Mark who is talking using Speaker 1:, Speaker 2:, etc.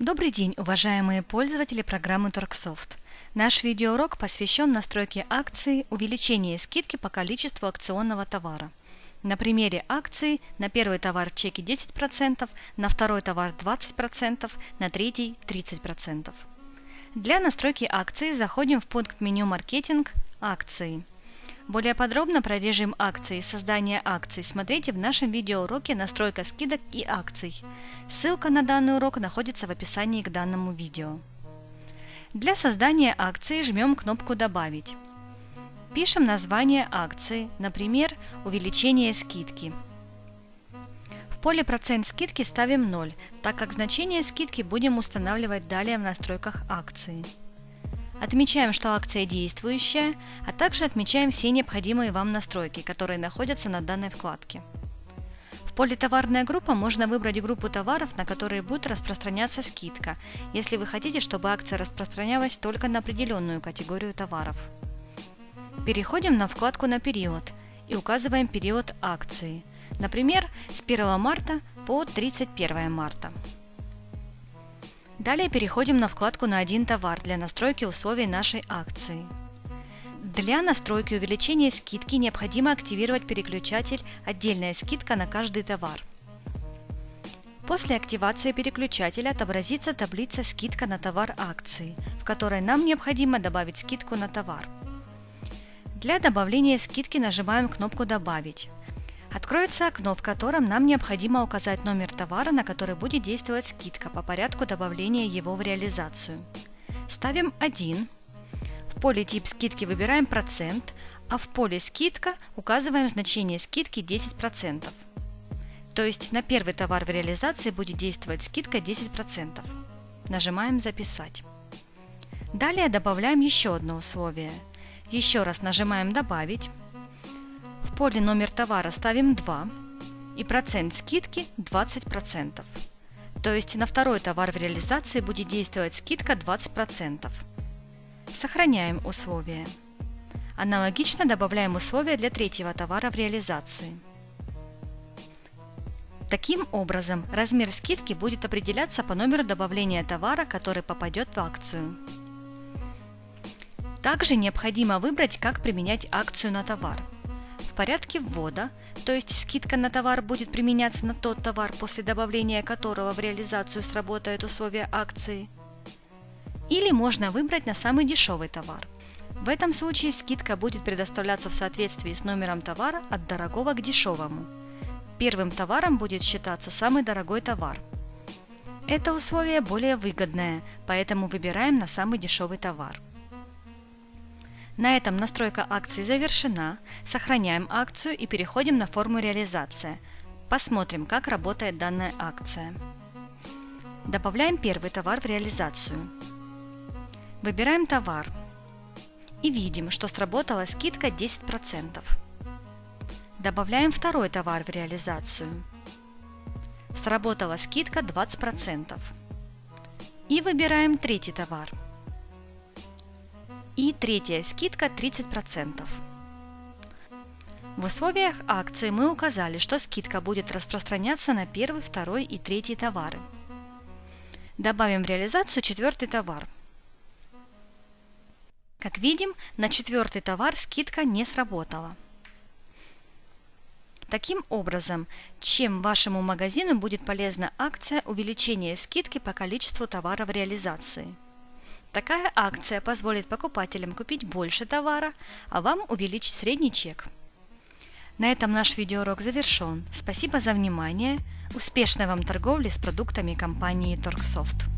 Speaker 1: Добрый день, уважаемые пользователи программы Торксофт. Наш видеоурок посвящен настройке акции увеличения скидки по количеству акционного товара. На примере акции на первый товар чеки 10%, на второй товар 20%, на третий 30%. Для настройки акции заходим в пункт меню «Маркетинг. Акции». Более подробно про режим акций и создание акций смотрите в нашем видеоуроке «Настройка скидок и акций». Ссылка на данный урок находится в описании к данному видео. Для создания акции жмем кнопку «Добавить». Пишем название акции, например, «Увеличение скидки». В поле «Процент скидки» ставим 0, так как значение скидки будем устанавливать далее в настройках акции. Отмечаем, что акция действующая, а также отмечаем все необходимые вам настройки, которые находятся на данной вкладке. В поле «Товарная группа» можно выбрать группу товаров, на которые будет распространяться скидка, если вы хотите, чтобы акция распространялась только на определенную категорию товаров. Переходим на вкладку «На период» и указываем период акции, например, с 1 марта по 31 марта. Далее переходим на вкладку «На один товар» для настройки условий нашей акции. Для настройки увеличения скидки необходимо активировать переключатель «Отдельная скидка на каждый товар». После активации переключателя отобразится таблица «Скидка на товар акции», в которой нам необходимо добавить скидку на товар. Для добавления скидки нажимаем кнопку «Добавить». Откроется окно, в котором нам необходимо указать номер товара, на который будет действовать скидка по порядку добавления его в реализацию. Ставим 1. В поле «Тип скидки» выбираем процент, а в поле «Скидка» указываем значение скидки 10%. То есть на первый товар в реализации будет действовать скидка 10%. Нажимаем «Записать». Далее добавляем еще одно условие. Еще раз нажимаем «Добавить», поле номер товара ставим 2 и процент скидки 20%. То есть на второй товар в реализации будет действовать скидка 20%. Сохраняем условия. Аналогично добавляем условия для третьего товара в реализации. Таким образом, размер скидки будет определяться по номеру добавления товара, который попадет в акцию. Также необходимо выбрать, как применять акцию на товар – в порядке ввода, то есть скидка на товар будет применяться на тот товар, после добавления которого в реализацию сработают условия акции. Или можно выбрать на самый дешевый товар. В этом случае скидка будет предоставляться в соответствии с номером товара от дорогого к дешевому. Первым товаром будет считаться самый дорогой товар. Это условие более выгодное, поэтому выбираем на самый дешевый товар. На этом настройка акции завершена. Сохраняем акцию и переходим на форму реализация. Посмотрим, как работает данная акция. Добавляем первый товар в реализацию. Выбираем товар. И видим, что сработала скидка 10%. Добавляем второй товар в реализацию. Сработала скидка 20%. И выбираем третий товар. И третья скидка 30%. В условиях акции мы указали, что скидка будет распространяться на первый, второй и третий товары. Добавим в реализацию четвертый товар. Как видим, на четвертый товар скидка не сработала. Таким образом, чем вашему магазину будет полезна акция увеличения скидки по количеству товаров реализации – Такая акция позволит покупателям купить больше товара, а вам увеличить средний чек. На этом наш видеоурок завершен. Спасибо за внимание. Успешной вам торговли с продуктами компании Торксофт.